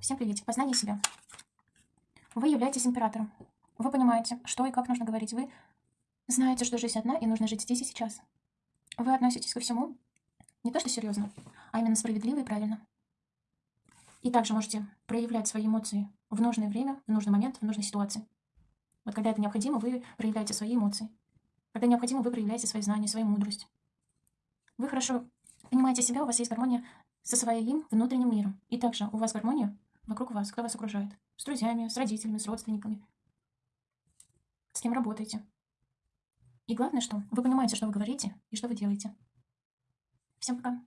Всем приветик. Познание себя. Вы являетесь императором. Вы понимаете, что и как нужно говорить. Вы знаете, что жизнь одна и нужно жить здесь и сейчас. Вы относитесь ко всему не то что серьезно, а именно справедливо и правильно. И также можете проявлять свои эмоции в нужное время, в нужный момент, в нужной ситуации. Вот когда это необходимо, вы проявляете свои эмоции. Когда необходимо, вы проявляете свои знания, свою мудрость. Вы хорошо понимаете себя, у вас есть гармония со своим внутренним миром. И также у вас гармония вокруг вас, кто вас окружает. С друзьями, с родителями, с родственниками. С кем работаете. И главное, что вы понимаете, что вы говорите и что вы делаете. Всем пока.